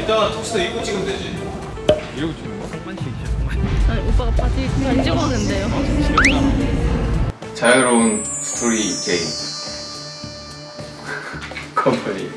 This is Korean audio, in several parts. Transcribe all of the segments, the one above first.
이따가 턱스도 입고 찍으면 되지. 이러고 찍는 거? 아니, 오빠가 바지 안 집었는데요. 자유로운 스토리 게임. 컴퍼니.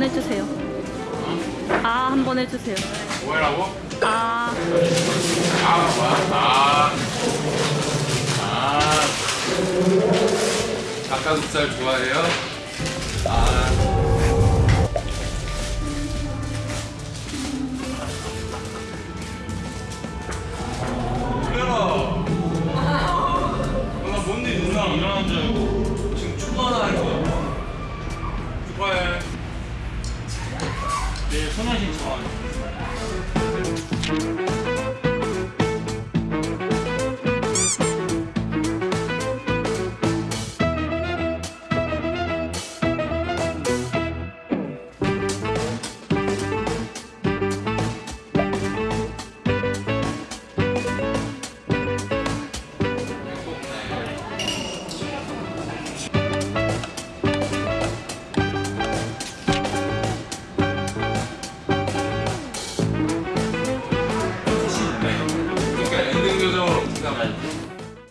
한번 해주세요. 아, 한번 해주세요. 뭐라고? 아, 아, 뭐야? 아. 아. 닭가슴살 좋아해요? 아. 누나 뭔일 누나 일어난 줄 알고